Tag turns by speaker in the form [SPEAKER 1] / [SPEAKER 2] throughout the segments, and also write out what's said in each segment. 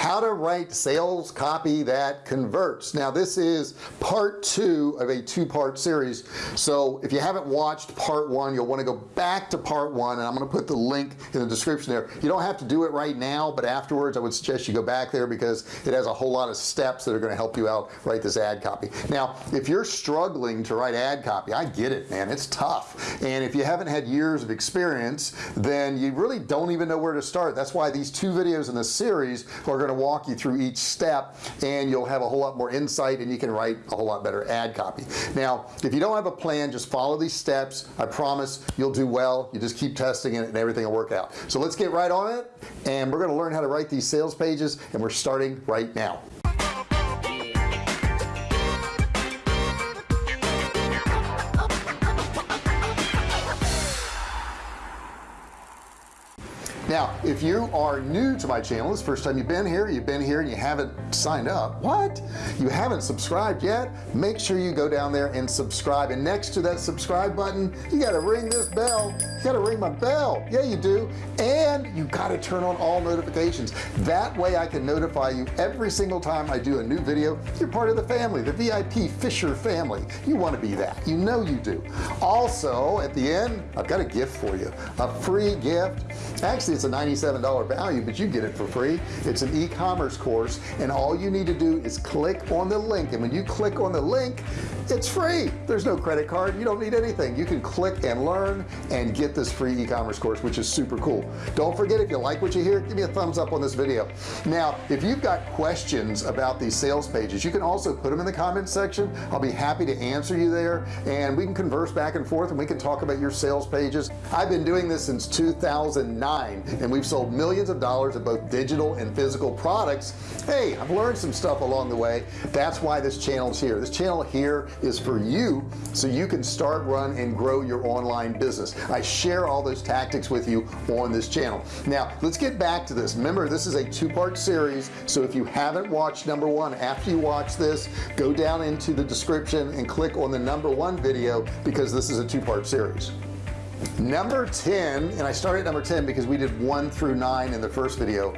[SPEAKER 1] how to write sales copy that converts. Now this is part two of a two-part series. So if you haven't watched part one you'll want to go back to part one and I'm going to put the link in the description there. You don't have to do it right now but afterwards I would suggest you go back there because it has a whole lot of steps that are going to help you out write this ad copy. Now if you're struggling to write ad copy I get it man. It's tough. And if you haven't had years of experience then you really don't even know where to start. That's why these two videos in the series are going to walk you through each step and you'll have a whole lot more insight and you can write a whole lot better ad copy. Now if you don't have a plan just follow these steps. I promise you'll do well. You just keep testing it and everything will work out. So let's get right on it and we're going to learn how to write these sales pages and we're starting right now. Now if you are new to my channel it's first time you've been here you've been here and you haven't signed up. What? You haven't subscribed yet? Make sure you go down there and subscribe. And next to that subscribe button you got to ring this bell. You got to ring my bell. Yeah you do. And you got to turn on all notifications. That way I can notify you every single time I do a new video. You're part of the family the VIP Fisher family. You want to be that. You know you do. Also at the end I've got a gift for you. A free gift. Actually it's a $97 value but you get it for free. It's an e-commerce course and all you need to do is click on the link. And when you click on the link it's free. There's no credit card. You don't need anything. You can click and learn and get this free e-commerce course which is super cool. Don't forget if you like what you hear give me a thumbs up on this video. Now if you've got questions about these sales pages you can also put them in the comments section. I'll be happy to answer you there and we can converse back and forth and we can talk about your sales pages. I've been doing this since 2009 and we've sold millions of dollars of both digital and physical products. Hey I've learned some stuff along the way. That's why this channel is here. This channel here is for you so you can start run and grow your online business. I share all those tactics with you on this channel. Now let's get back to this. Remember this is a two-part series so if you haven't watched number one after you watch this go down into the description and click on the number one video because this is a two-part series number 10 and I started at number 10 because we did one through nine in the first video.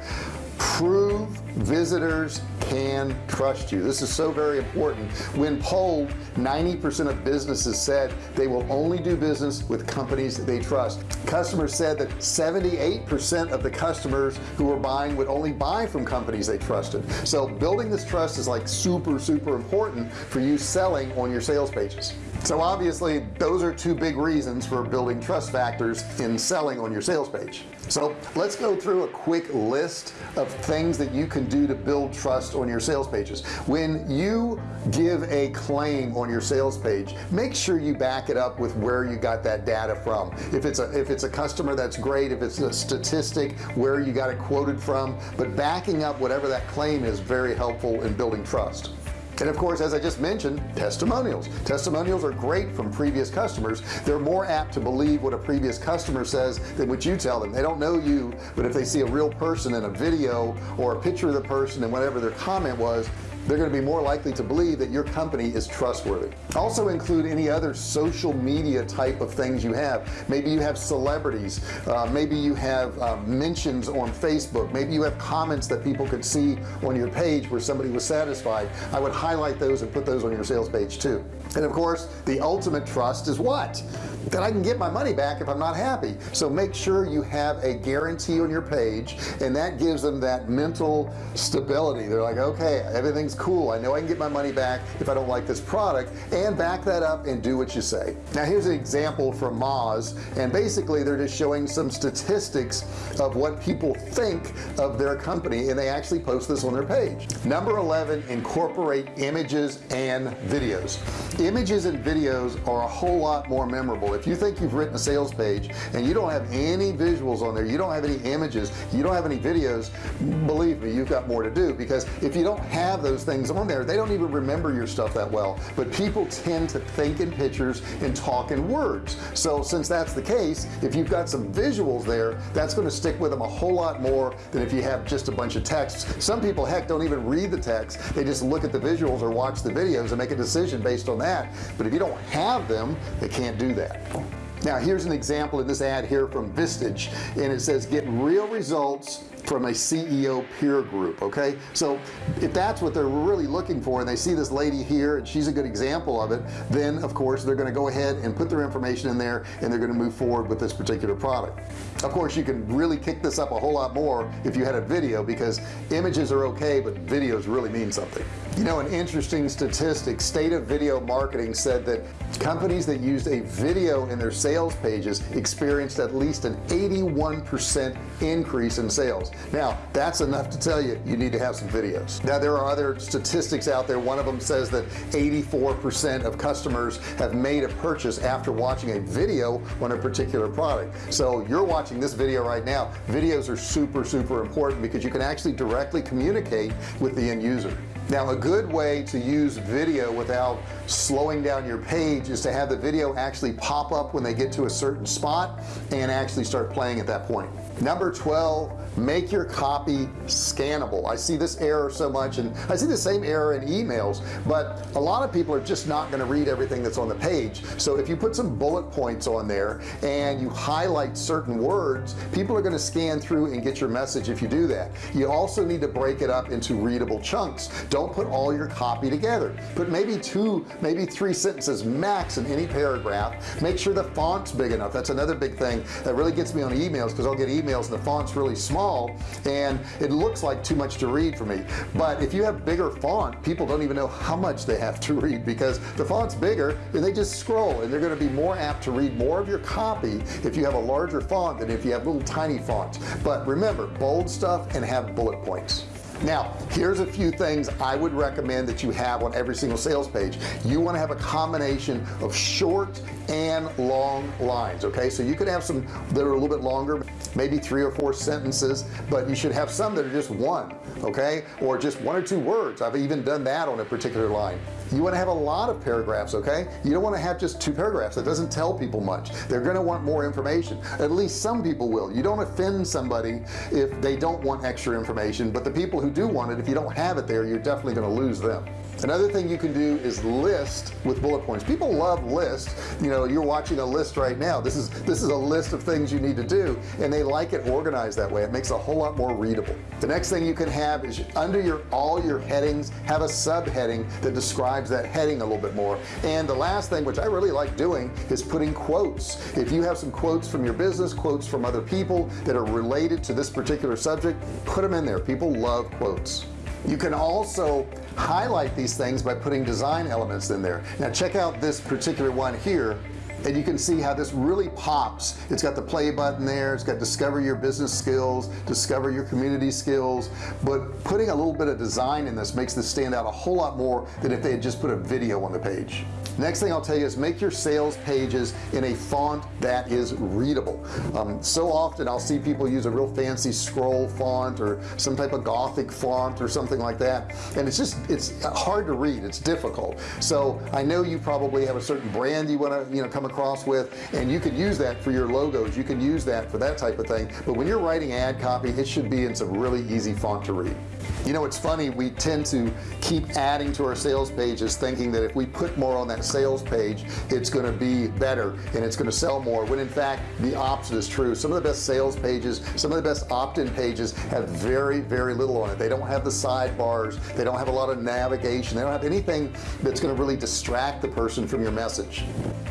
[SPEAKER 1] Prove visitors can trust you. This is so very important. When polled 90% of businesses said they will only do business with companies they trust. Customers said that 78% of the customers who were buying would only buy from companies they trusted. So building this trust is like super super important for you selling on your sales pages. So obviously those are two big reasons for building trust factors in selling on your sales page so let's go through a quick list of things that you can do to build trust on your sales pages. When you give a claim on your sales page make sure you back it up with where you got that data from. If it's a if it's a customer that's great. If it's a statistic where you got it quoted from. But backing up whatever that claim is very helpful in building trust and of course as I just mentioned testimonials. Testimonials are great from previous customers. They're more apt to believe what a previous customer says than what you tell them. They don't know you but if they see a real person in a video or a picture of the person and whatever their comment was they're going to be more likely to believe that your company is trustworthy. Also include any other social media type of things you have. Maybe you have celebrities uh, maybe you have uh, mentions on Facebook maybe you have comments that people could see on your page where somebody was satisfied. I would highlight those and put those on your sales page too and of course the ultimate trust is what? That I can get my money back if I'm not happy. So make sure you have a guarantee on your page and that gives them that mental stability. They're like okay everything's cool. I know I can get my money back if I don't like this product and back that up and do what you say. Now here's an example from Moz and basically they're just showing some statistics of what people think of their company and they actually post this on their page. Number 11 incorporate images and videos images and videos are a whole lot more memorable. If you think you've written a sales page and you don't have any visuals on there you don't have any images you don't have any videos believe me you've got more to do. Because if you don't have those things on there they don't even remember your stuff that well. But people tend to think in pictures and talk in words. So since that's the case if you've got some visuals there that's going to stick with them a whole lot more than if you have just a bunch of texts. Some people heck don't even read the text. They just look at the visuals or watch the videos and make a decision based on that but if you don't have them they can't do that. Now here's an example of this ad here from Vistage and it says get real results from a CEO peer group okay? So if that's what they're really looking for and they see this lady here and she's a good example of it then of course they're going to go ahead and put their information in there and they're going to move forward with this particular product. Of course you can really kick this up a whole lot more if you had a video because images are okay but videos really mean something you know an interesting statistic state of video marketing said that companies that used a video in their sales pages experienced at least an 81% increase in sales. Now that's enough to tell you you need to have some videos. Now there are other statistics out there. One of them says that 84% of customers have made a purchase after watching a video on a particular product. So you're watching this video right now. Videos are super super important because you can actually directly communicate with the end user now a good way to use video without slowing down your page is to have the video actually pop up when they get to a certain spot and actually start playing at that point. Number 12 make your copy scannable. I see this error so much and I see the same error in emails but a lot of people are just not going to read everything that's on the page. So if you put some bullet points on there and you highlight certain words people are going to scan through and get your message if you do that. You also need to break it up into readable chunks. Don't put all your copy together. Put maybe two maybe three sentences max in any paragraph. Make sure the font's big enough. That's another big thing that really gets me on emails because I'll get emails and the font's really small small and it looks like too much to read for me. But if you have bigger font people don't even know how much they have to read because the font's bigger and they just scroll and they're going to be more apt to read more of your copy if you have a larger font than if you have little tiny fonts but remember bold stuff and have bullet points now here's a few things I would recommend that you have on every single sales page. You want to have a combination of short and long lines okay? So you could have some that are a little bit longer maybe three or four sentences but you should have some that are just one okay? Or just one or two words. I've even done that on a particular line you want to have a lot of paragraphs okay? You don't want to have just two paragraphs. That doesn't tell people much. They're going to want more information. At least some people will. You don't offend somebody if they don't want extra information but the people who do want it if you don't have it there you're definitely going to lose them. Another thing you can do is list with bullet points. People love lists. You know you're watching a list right now. This is this is a list of things you need to do and they like it organized that way. It makes a whole lot more readable. The next thing you can have is under your all your headings have a subheading that describes that heading a little bit more. And the last thing which I really like doing is putting quotes. If you have some quotes from your business quotes from other people that are related to this particular subject put them in there. People love quotes. You can also highlight these things by putting design elements in there. Now check out this particular one here and you can see how this really pops. It's got the play button there. It's got discover your business skills discover your community skills. But putting a little bit of design in this makes this stand out a whole lot more than if they had just put a video on the page. Next thing I'll tell you is make your sales pages in a font that is readable. Um, so often I'll see people use a real fancy scroll font or some type of gothic font or something like that. And it's just it's hard to read. It's difficult. So I know you probably have a certain brand you want to you know come across with and you could use that for your logos. You can use that for that type of thing. But when you're writing ad copy it should be in some really easy font to read you know it's funny we tend to keep adding to our sales pages thinking that if we put more on that sales page it's going to be better and it's going to sell more when in fact the opposite is true. Some of the best sales pages some of the best opt-in pages have very very little on it. They don't have the sidebars they don't have a lot of navigation they don't have anything that's going to really distract the person from your message.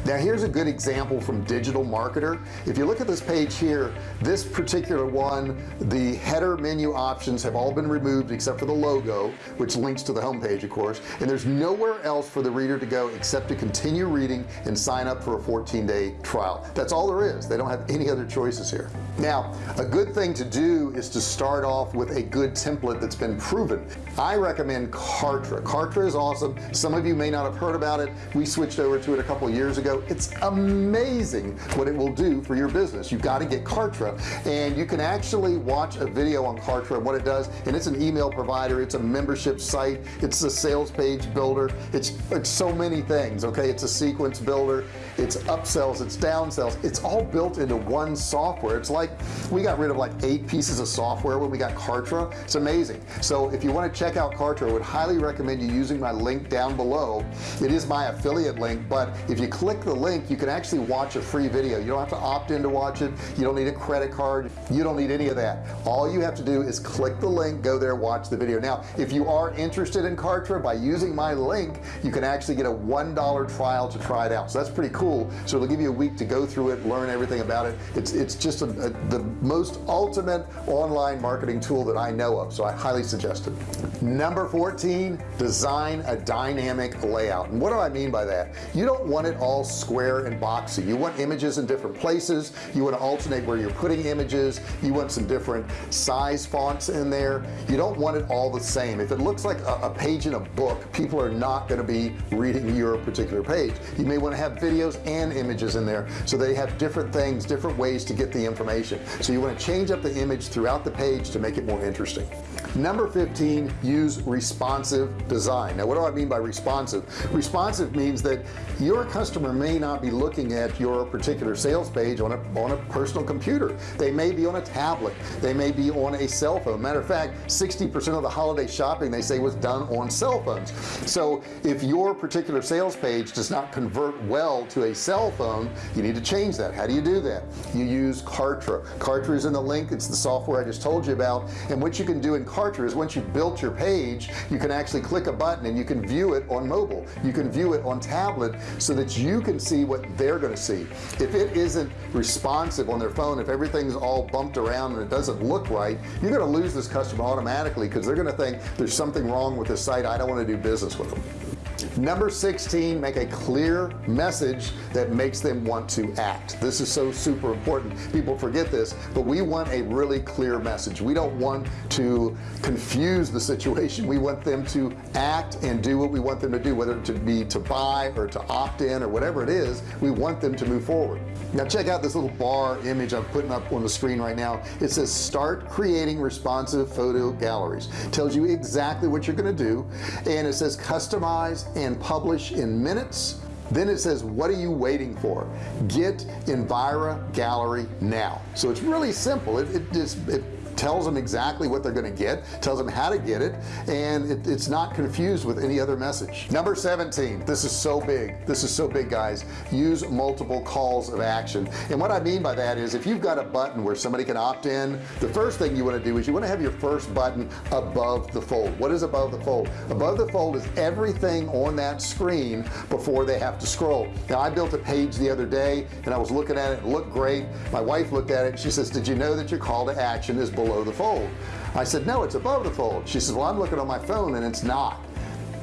[SPEAKER 1] Now here's a good example from digital marketer. If you look at this page here this particular one the header menu options have all been removed except for the logo which links to the home page of course. And there's nowhere else for the reader to go except to continue reading and sign up for a 14-day trial. That's all there is. They don't have any other choices here. Now a good thing to do is to start off with a good template that's been proven. I recommend Kartra. Kartra is awesome. Some of you may not have heard about it. We switched over to it a couple years ago. It's amazing what it will do for your business. You've got to get Kartra and you can actually watch a video on Kartra and what it does and it's an email provider it's a membership site it's a sales page builder it's it's so many things okay? It's a sequence builder it's upsells it's downsells. It's all built into one software. It's like we got rid of like eight pieces of software when we got Kartra. It's amazing. So if you want to check out Kartra I would highly recommend you using my link down below. It is my affiliate link but if you click the link you can actually watch a free video. You don't have to opt in to watch it. You don't need a credit card. You don't need any of that. All you have to do is click the link go there watch the video. Now if you are interested in Kartra by using my link you can actually get a one dollar trial to try it out. So that's pretty cool so it'll give you a week to go through it learn everything about it. It's it's just a, a, the most ultimate online marketing tool that I know of so I highly suggest it. Number 14 design a dynamic layout. And what do I mean by that? You don't want it all square and boxy. You want images in different places. You want to alternate where you're putting images. You want some different size fonts in there. You don't want it all the same. If it looks like a, a page in a book people are not going to be reading your particular page. You may want to have videos and images in there so they have different things different ways to get the information. So you want to change up the image throughout the page to make it more interesting. Number 15 use responsive design. Now what do I mean by responsive? Responsive means that your customer may not be looking at your particular sales page on a on a personal computer. They may be on a tablet. They may be on a cell phone. Matter of fact 60% of the holiday shopping they say was done on cell phones. So if your particular sales page does not convert well to a cell phone you need to change that. How do you do that? You use Kartra. Kartra is in the link. It's the software I just told you about. And what you can do in Kartra is once you've built your page you can actually click a button and you can view it on mobile. You can view it on tablet so that you can see what they're going to see. If it isn't responsive on their phone if everything's all bumped around and it doesn't look right you're going to lose this customer automatically because they're going to think there's something wrong with this site. I don't want to do business with them number 16 make a clear message that makes them want to act. This is so super important. People forget this but we want a really clear message. We don't want to confuse the situation. We want them to act and do what we want them to do whether it be to buy or to opt in or whatever it is we want them to move forward. Now check out this little bar image I'm putting up on the screen right now. It says start creating responsive photo galleries. Tells you exactly what you're going to do and it says customize and publish in minutes. Then it says what are you waiting for? Get Envira gallery now. So it's really simple. It, it just it tells them exactly what they're going to get tells them how to get it and it, it's not confused with any other message. Number 17 this is so big this is so big guys. Use multiple calls of action. And what I mean by that is if you've got a button where somebody can opt in the first thing you want to do is you want to have your first button above the fold. What is above the fold? Above the fold is everything on that screen before they have to scroll. Now I built a page the other day and I was looking at it, it looked great. My wife looked at it she says did you know that your call to action is below below the fold. I said no it's above the fold. She says well I'm looking on my phone and it's not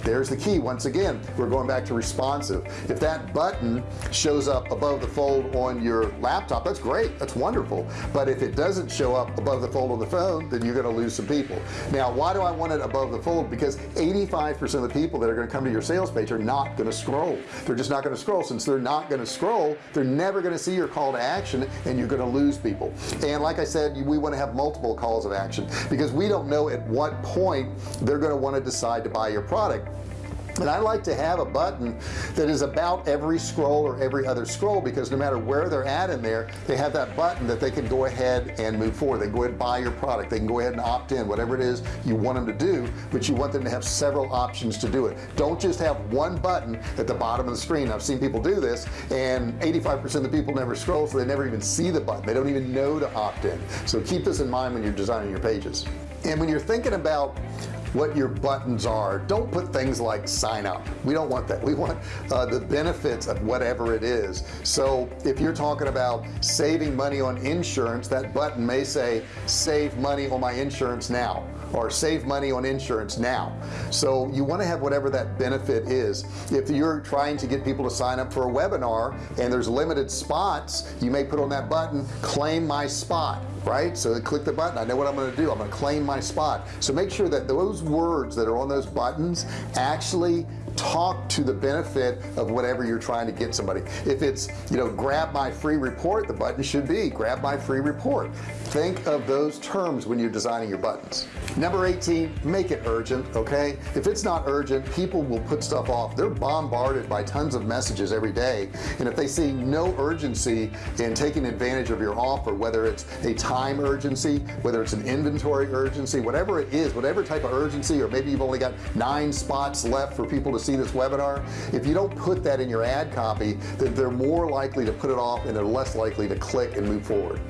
[SPEAKER 1] there's the key once again we're going back to responsive. If that button shows up above the fold on your laptop that's great that's wonderful. But if it doesn't show up above the fold on the phone then you're going to lose some people. Now why do I want it above the fold? Because 85% of the people that are going to come to your sales page are not going to scroll. They're just not going to scroll. Since they're not going to scroll they're never going to see your call to action and you're going to lose people. And like I said we want to have multiple calls of action because we don't know at what point they're going to want to decide to buy your product and I like to have a button that is about every scroll or every other scroll because no matter where they're at in there they have that button that they can go ahead and move forward. They go ahead and buy your product. They can go ahead and opt in whatever it is you want them to do but you want them to have several options to do it. Don't just have one button at the bottom of the screen. I've seen people do this and 85% of the people never scroll so they never even see the button. They don't even know to opt in. So keep this in mind when you're designing your pages. And when you're thinking about what your buttons are. Don't put things like sign up. We don't want that. We want uh, the benefits of whatever it is. So if you're talking about saving money on insurance that button may say save money on my insurance now or save money on insurance now. So you want to have whatever that benefit is. If you're trying to get people to sign up for a webinar and there's limited spots you may put on that button claim my spot right? So click the button. I know what I'm to do. I'm to claim my spot. So make sure that those words that are on those buttons actually talk to the benefit of whatever you're trying to get somebody. If it's you know grab my free report the button should be grab my free report. Think of those terms when you're designing your buttons. Number 18 make it urgent okay? If it's not urgent people will put stuff off. They're bombarded by tons of messages every day. And if they see no urgency in taking advantage of your offer whether it's a time urgency whether it's an inventory urgency whatever it is whatever type of urgency or maybe you've only got nine spots left for people to see this webinar if you don't put that in your ad copy then they're more likely to put it off and they're less likely to click and move forward.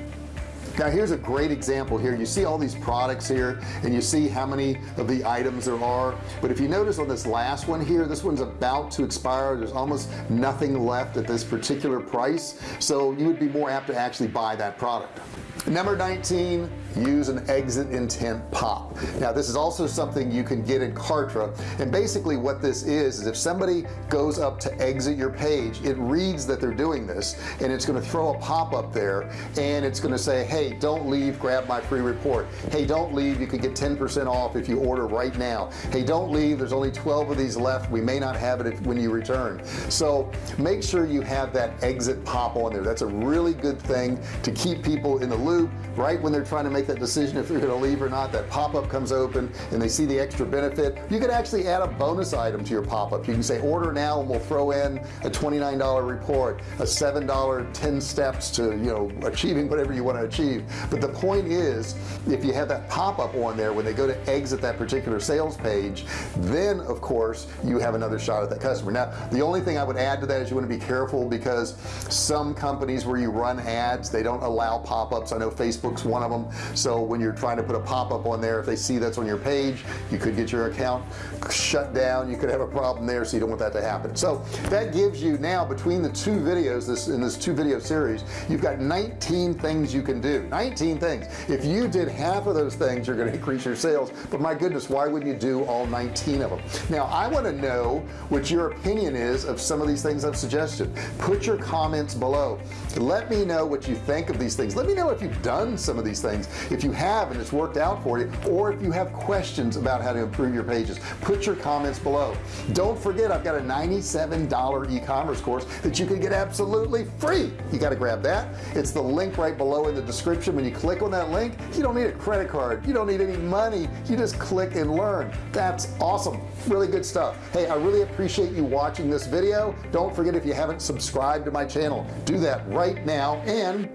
[SPEAKER 1] Now here's a great example here. You see all these products here and you see how many of the items there are. But if you notice on this last one here this one's about to expire. There's almost nothing left at this particular price. So you would be more apt to actually buy that product. Number 19 use an exit intent pop. Now this is also something you can get in Kartra. And basically what this is is if somebody goes up to exit your page it reads that they're doing this and it's going to throw a pop-up there and it's going to say hey don't leave grab my free report. Hey don't leave you can get 10% off if you order right now. Hey don't leave there's only 12 of these left we may not have it when you return. So make sure you have that exit pop on there. That's a really good thing to keep people in the loop right when they're trying to make that decision if they're going to leave or not. That pop-up comes open and they see the extra benefit. You could actually add a bonus item to your pop-up. You can say order now and we'll throw in a $29 report a $7 10 steps to you know achieving whatever you want to achieve. But the point is if you have that pop-up on there when they go to exit that particular sales page then of course you have another shot at that customer. Now the only thing I would add to that is you want to be careful because some companies where you run ads they don't allow pop-ups. I know Facebook's one of them so when you're trying to put a pop-up on there if they see that's on your page you could get your account shut down. You could have a problem there so you don't want that to happen. So that gives you now between the two videos this in this two video series you've got 19 things you can do. 19 things. If you did half of those things you're going to increase your sales. But my goodness why would you do all 19 of them? Now I want to know what your opinion is of some of these things I've suggested. Put your comments below. Let me know what you think of these things. Let me know if you've done some of these things if you have and it's worked out for you or if you have questions about how to improve your pages put your comments below. Don't forget I've got a $97 e-commerce course that you can get absolutely free. You got to grab that. It's the link right below in the description. When you click on that link you don't need a credit card. You don't need any money. You just click and learn. That's awesome. Really good stuff. Hey I really appreciate you watching this video. Don't forget if you haven't subscribed to my channel do that right now. And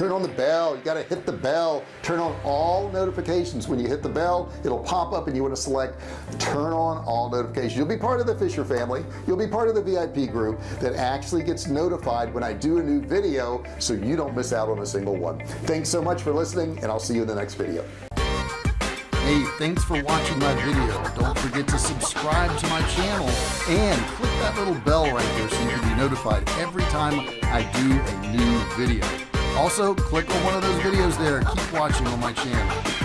[SPEAKER 1] turn on the bell. You got to hit the bell. Turn on all notifications. When you hit the bell it'll pop up and you want to select turn on all notifications. You'll be part of the Fisher family. You'll be part of the VIP group that actually gets notified when I do a new video so you don't miss out on a single one. Thanks so much for listening and I'll see you in the next video. Hey, thanks for watching my video. Don't forget to subscribe to my channel and click that little bell right there so you can be notified every time I do a new video also click on one of those videos there. Keep watching on my channel